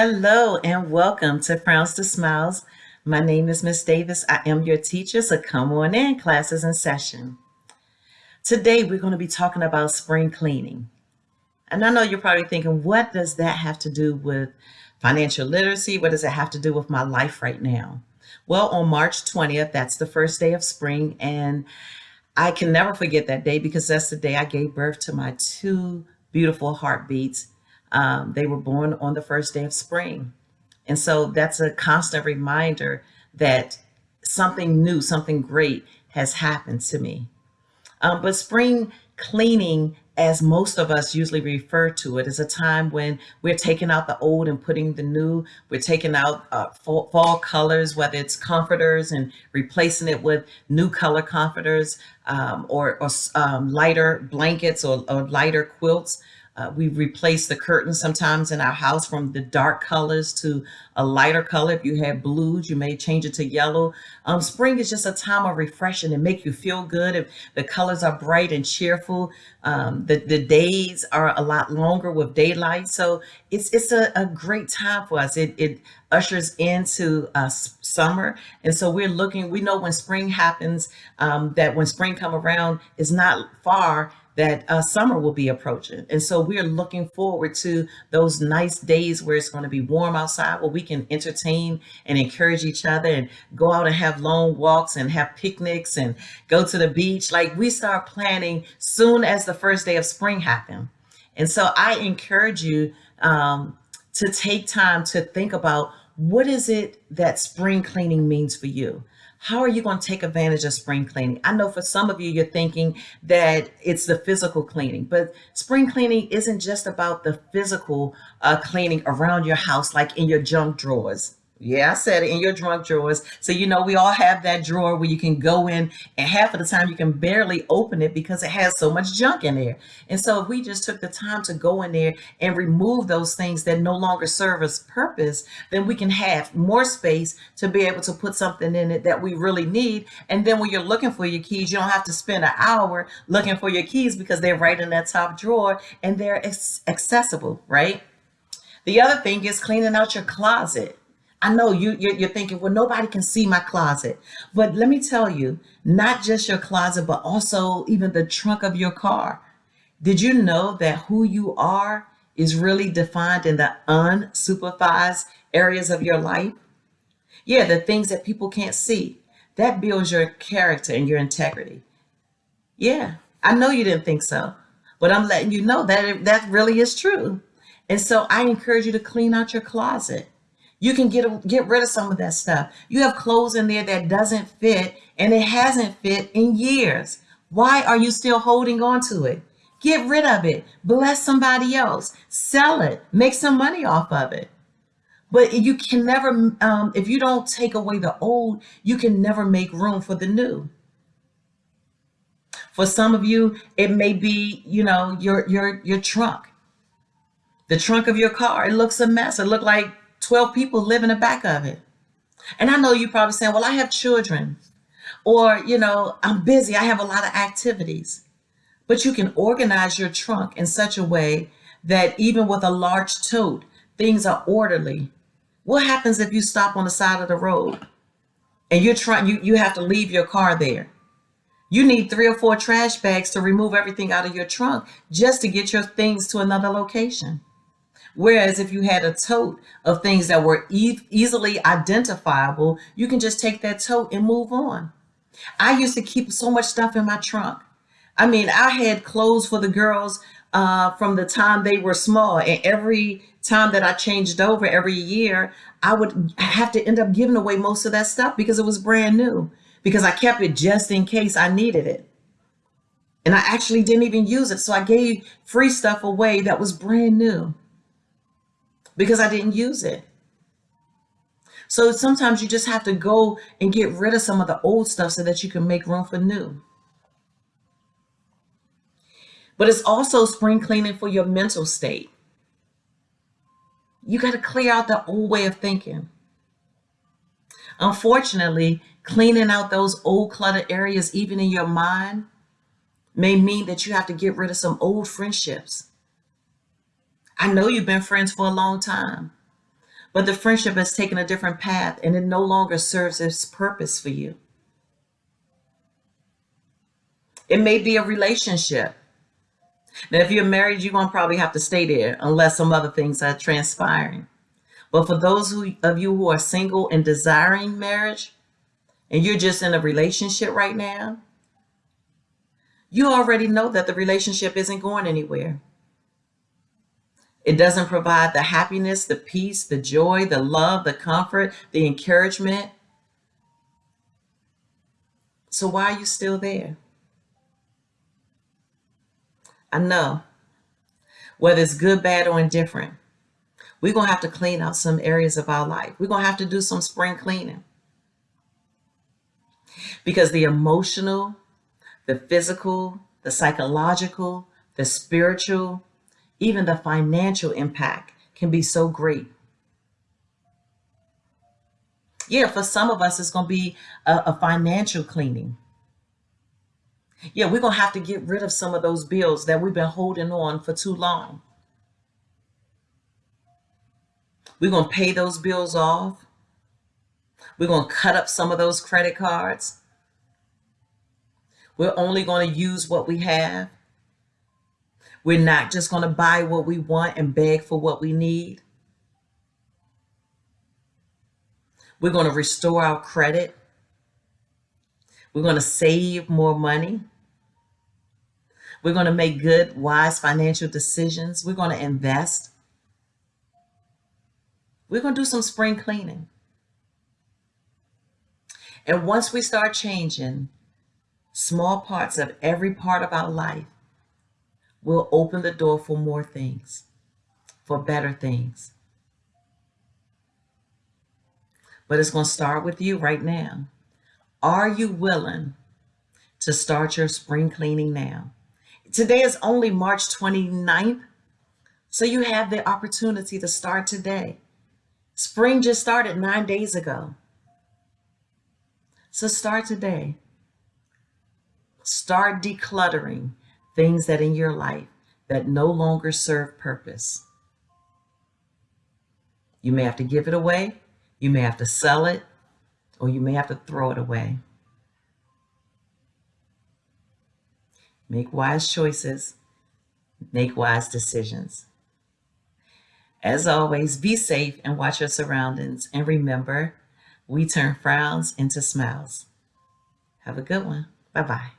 Hello and welcome to Frowns to Smiles. My name is Miss Davis. I am your teacher, so come on in, classes in session. Today we're going to be talking about spring cleaning. And I know you're probably thinking, what does that have to do with financial literacy? What does it have to do with my life right now? Well, on March 20th, that's the first day of spring, and I can never forget that day because that's the day I gave birth to my two beautiful heartbeats um, they were born on the first day of spring. And so that's a constant reminder that something new, something great has happened to me. Um, but spring cleaning, as most of us usually refer to it, is a time when we're taking out the old and putting the new. We're taking out uh, fall, fall, colors, whether it's comforters and replacing it with new color comforters um, or, or um, lighter blankets or, or lighter quilts. Uh, we replace the curtains sometimes in our house from the dark colors to a lighter color. If you have blues, you may change it to yellow. Um, spring is just a time of refreshing and make you feel good. If the colors are bright and cheerful, um, the, the days are a lot longer with daylight. So it's it's a, a great time for us. It, it ushers into uh, summer. And so we're looking, we know when spring happens, um, that when spring come around is not far that uh, summer will be approaching. And so we're looking forward to those nice days where it's going to be warm outside, where we can entertain and encourage each other and go out and have long walks and have picnics and go to the beach. Like we start planning soon as the first day of spring happen. And so I encourage you um, to take time to think about what is it that spring cleaning means for you? How are you going to take advantage of spring cleaning? I know for some of you, you're thinking that it's the physical cleaning, but spring cleaning isn't just about the physical uh, cleaning around your house, like in your junk drawers. Yeah, I said it in your drunk drawers. So, you know, we all have that drawer where you can go in and half of the time you can barely open it because it has so much junk in there. And so if we just took the time to go in there and remove those things that no longer serve us purpose, then we can have more space to be able to put something in it that we really need. And then when you're looking for your keys, you don't have to spend an hour looking for your keys because they're right in that top drawer and they're accessible, right? The other thing is cleaning out your closet. I know you, you're, thinking, well, nobody can see my closet. But let me tell you, not just your closet, but also even the trunk of your car. Did you know that who you are is really defined in the unsupervised areas of your life? Yeah, the things that people can't see. That builds your character and your integrity. Yeah, I know you didn't think so, but I'm letting you know that it, that really is true. And so I encourage you to clean out your closet. You can get get rid of some of that stuff. You have clothes in there that doesn't fit and it hasn't fit in years. Why are you still holding on to it? Get rid of it. Bless somebody else. Sell it. Make some money off of it. But you can never, um, if you don't take away the old, you can never make room for the new. For some of you, it may be, you know, your your your trunk. The trunk of your car. It looks a mess. It looked like 12 people live in the back of it. And I know you're probably saying, well, I have children or, you know, I'm busy. I have a lot of activities. But you can organize your trunk in such a way that even with a large tote, things are orderly. What happens if you stop on the side of the road and you're trying, you, you have to leave your car there? You need three or four trash bags to remove everything out of your trunk just to get your things to another location. Whereas if you had a tote of things that were e easily identifiable, you can just take that tote and move on. I used to keep so much stuff in my trunk. I mean, I had clothes for the girls uh, from the time they were small. And every time that I changed over every year, I would have to end up giving away most of that stuff because it was brand new, because I kept it just in case I needed it. And I actually didn't even use it. So I gave free stuff away that was brand new because I didn't use it. So sometimes you just have to go and get rid of some of the old stuff so that you can make room for new. But it's also spring cleaning for your mental state. You got to clear out the old way of thinking. Unfortunately, cleaning out those old cluttered areas, even in your mind, may mean that you have to get rid of some old friendships I know you've been friends for a long time, but the friendship has taken a different path and it no longer serves its purpose for you. It may be a relationship. Now, if you're married, you're going to probably have to stay there unless some other things are transpiring. But for those who, of you who are single and desiring marriage, and you're just in a relationship right now, you already know that the relationship isn't going anywhere. It doesn't provide the happiness, the peace, the joy, the love, the comfort, the encouragement. So why are you still there? I know, whether it's good, bad, or indifferent, we're going to have to clean out some areas of our life. We're going to have to do some spring cleaning. Because the emotional, the physical, the psychological, the spiritual, even the financial impact can be so great. Yeah, for some of us, it's going to be a, a financial cleaning. Yeah, we're going to have to get rid of some of those bills that we've been holding on for too long. We're going to pay those bills off. We're going to cut up some of those credit cards. We're only going to use what we have. We're not just going to buy what we want and beg for what we need. We're going to restore our credit. We're going to save more money. We're going to make good, wise financial decisions. We're going to invest. We're going to do some spring cleaning. And once we start changing small parts of every part of our life, we'll open the door for more things, for better things. But it's going to start with you right now. Are you willing to start your spring cleaning now? Today is only March 29th, so you have the opportunity to start today. Spring just started nine days ago. So start today. Start decluttering things that in your life that no longer serve purpose. You may have to give it away, you may have to sell it, or you may have to throw it away. Make wise choices, make wise decisions. As always, be safe and watch your surroundings. And remember, we turn frowns into smiles. Have a good one. Bye bye.